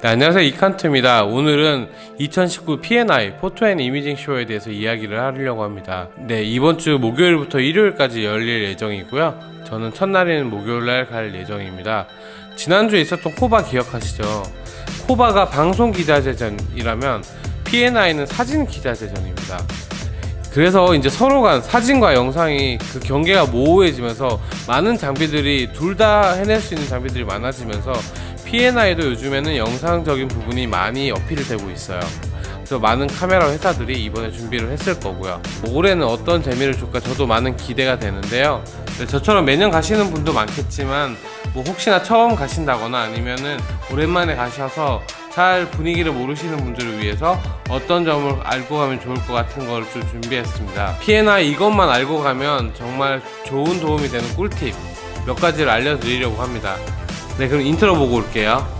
네, 안녕하세요. 이칸트입니다. 오늘은 2019 P&I Photo and Imaging Show에 대해서 이야기를 하려고 합니다. 네 이번 주 목요일부터 일요일까지 열릴 예정이고요. 저는 첫날인 목요일날 갈 예정입니다. 지난주에 있었던 코바 기억하시죠? 코바가 방송 기자재전이라면 P&I는 사진 기자재전입니다. 그래서 이제 서로 간 사진과 영상이 그 경계가 모호해지면서 많은 장비들이 둘 다 해낼 수 있는 장비들이 많아지면서 P&I도 요즘에는 영상적인 부분이 많이 어필이 되고 있어요. 그래서 많은 카메라 회사들이 이번에 준비를 했을 거고요. 올해는 어떤 재미를 줄까 저도 많은 기대가 되는데요. 네, 저처럼 매년 가시는 분도 많겠지만 뭐 혹시나 처음 가신다거나 아니면은 오랜만에 가셔서 잘 분위기를 모르시는 분들을 위해서 어떤 점을 알고 가면 좋을 것 같은 걸 좀 준비했습니다. P&I 이것만 알고 가면 정말 좋은 도움이 되는 꿀팁 몇 가지를 알려드리려고 합니다 네 그럼 인트로 보고 올게요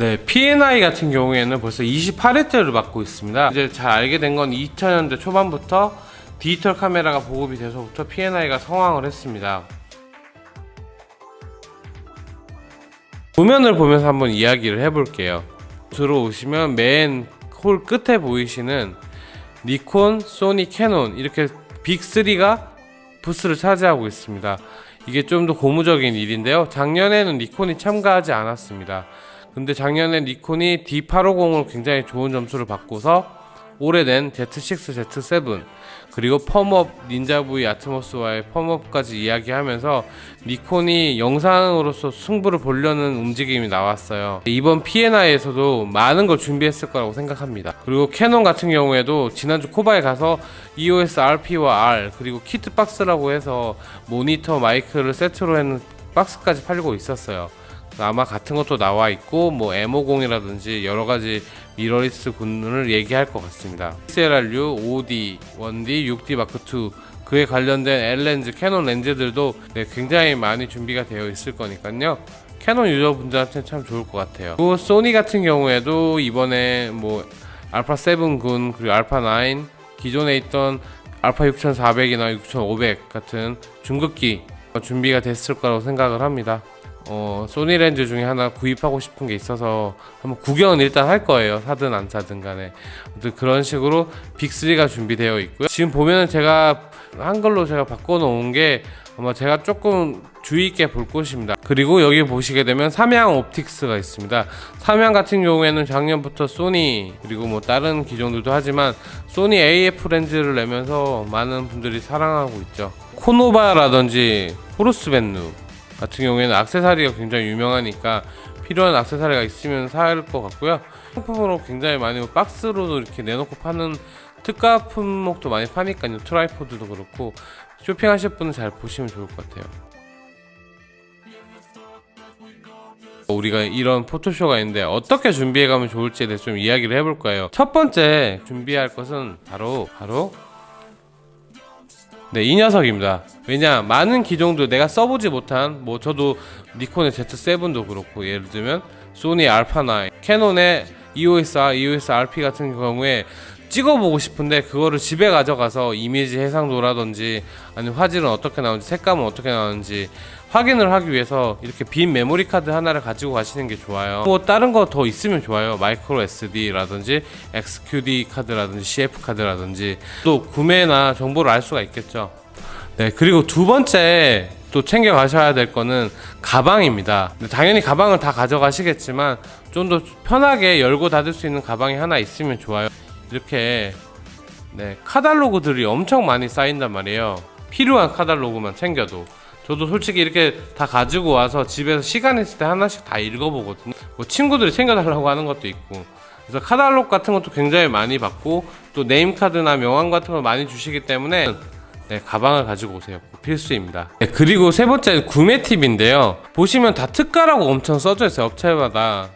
네, P&I 같은 경우에는 벌써 28회째를 맡고 있습니다. 이제 잘 알게 된 건 2000년대 초반부터 디지털 카메라가 보급이 돼서부터 P&I가 성황을 했습니다. 도면을 보면서 한번 이야기를 해볼게요. 들어오시면 맨 홀 끝에 보이시는 니콘, 소니, 캐논 이렇게 빅3가 부스를 차지하고 있습니다. 이게 좀 더 고무적인 일인데요. 작년에는 니콘이 참가하지 않았습니다. 근데 작년에 니콘이 D850으로 굉장히 좋은 점수를 받고서 오래된 Z6, Z7 그리고 펌업 닌자 V 아트모스와의 펌업까지 이야기하면서 니콘이 영상으로서 승부를 보려는 움직임이 나왔어요. 이번 P&I에서도 많은 걸 준비했을 거라고 생각합니다. 그리고 캐논 같은 경우에도 지난주 코바에 가서 EOS RP와 R 그리고 키트 박스라고 해서 모니터 마이크를 세트로 해는 박스까지 팔고 있었어요 아마 같은 것도 나와 있고 뭐 M50이라든지 여러 가지 미러리스 군을 얘기할 것 같습니다. XLR-U, 5D, 1D, 6D 마크 2 그에 관련된 L 렌즈, 캐논 렌즈들도 네, 굉장히 많이 준비가 되어 있을 거니까요. 캐논 유저분들한테는 참 좋을 것 같아요. 그리고 소니 같은 경우에도 이번에 뭐 알파 7군 그리고 알파 9 기존에 있던 알파 6400이나 6500 같은 중급기 준비가 됐을 거라고 생각을 합니다. 어, 소니 렌즈 중에 하나 구입하고 싶은 게 있어서 한번 구경은 일단 할 거예요. 사든 안 사든 간에. 그런 식으로 빅3가 준비되어 있고요. 지금 보면은 제가 한글로 제가 바꿔놓은 게 아마 제가 조금 주의 있게 볼 곳입니다. 그리고 여기 보시게 되면 삼양 옵틱스가 있습니다. 삼양 같은 경우에는 작년부터 소니 그리고 뭐 다른 기종들도 하지만 소니 AF 렌즈를 내면서 많은 분들이 사랑하고 있죠. 코노바라든지 호루스벤누 같은 경우에는 악세사리가 굉장히 유명하니까 필요한 악세사리가 있으면 살것 같고요. 상품으로 굉장히 많이 박스로도 이렇게 내놓고 파는 특가 품목도 많이 파니까요. tripod도 그렇고 쇼핑하실 분은 잘 보시면 좋을 것 같아요. 우리가 이런 포토쇼가 있는데 어떻게 준비해 가면 좋을지에 대해서 좀 이야기를 해볼 거예요. 첫 번째 준비할 것은 바로 바로 네, 이 녀석입니다. 왜냐, 많은 기종도 내가 써보지 못한, 뭐, 저도 니콘의 Z7도 그렇고, 예를 들면, 소니 알파9, 캐논의 EOS R, EOS RP 같은 경우에 찍어보고 싶은데, 그거를 집에 가져가서 이미지 해상도라든지, 아니면 화질은 어떻게 나오는지, 색감은 어떻게 나오는지, 확인을 하기 위해서 이렇게 빈 메모리 카드 하나를 가지고 가시는 게 좋아요. 뭐 다른 거 더 있으면 좋아요. 마이크로 SD라든지 XQD 카드라든지 CF 카드라든지 또 구매나 정보를 알 수가 있겠죠. 네 그리고 두 번째 또 챙겨 가셔야 될 거는 가방입니다. 당연히 가방을 다 가져가시겠지만 좀 더 편하게 열고 닫을 수 있는 가방이 하나 있으면 좋아요. 이렇게 네 카달로그들이 엄청 많이 쌓인단 말이에요. 필요한 카달로그만 챙겨도 저도 솔직히 이렇게 다 가지고 와서 집에서 시간 있을 때 하나씩 다 읽어보거든요. 뭐 친구들이 챙겨달라고 하는 것도 있고. 그래서 카달록 같은 것도 굉장히 많이 받고 또 네임카드나 명함 같은 걸 많이 주시기 때문에 네, 가방을 가지고 오세요. 필수입니다. 네, 그리고 세 번째 구매 팁인데요. 보시면 다 특가라고 엄청 써져 있어요 업체마다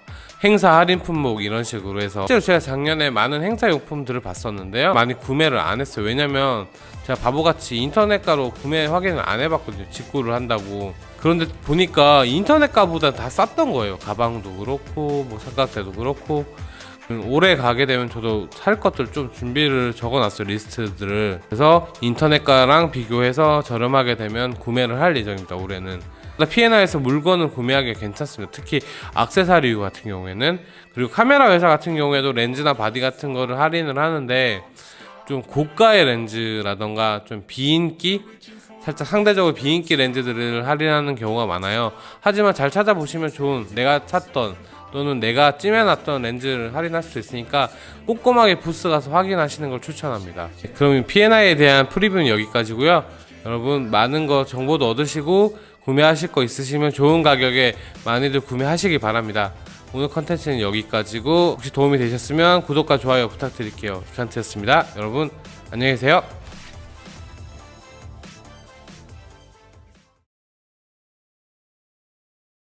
행사 할인 품목 이런 식으로 해서 실제로 제가 작년에 많은 행사 용품들을 봤었는데요. 많이 구매를 안 했어요. 왜냐면 제가 바보같이 인터넷가로 구매 확인을 안 해봤거든요. 직구를 한다고. 그런데 보니까 인터넷가보다 다 쌌던 거예요. 가방도 그렇고 뭐 삼각대도 그렇고. 음, 올해 가게 되면 저도 살 것들 좀 준비를 적어놨어요 리스트들을. 그래서 인터넷가랑 비교해서 저렴하게 되면 구매를 할 예정입니다 올해는 P&I에서 물건을 구매하기 괜찮습니다 특히 악세사리 같은 경우에는 그리고 카메라 회사 같은 경우에도 렌즈나 바디 같은 거를 할인을 하는데 좀 고가의 렌즈라던가 좀 비인기 살짝 상대적으로 비인기 렌즈들을 할인하는 경우가 많아요 하지만 잘 찾아보시면 좋은 내가 찾던 또는 내가 찜해놨던 렌즈를 할인할 수 있으니까 꼼꼼하게 부스 가서 확인하시는 걸 추천합니다. 그럼 P&I에 대한 프리뷰는 여기까지고요. 여러분 많은 거 정보도 얻으시고 구매하실 거 있으시면 좋은 가격에 많이들 구매하시기 바랍니다. 오늘 컨텐츠는 여기까지고 혹시 도움이 되셨으면 구독과 좋아요 부탁드릴게요. 기칸트였습니다. 여러분 안녕히 계세요.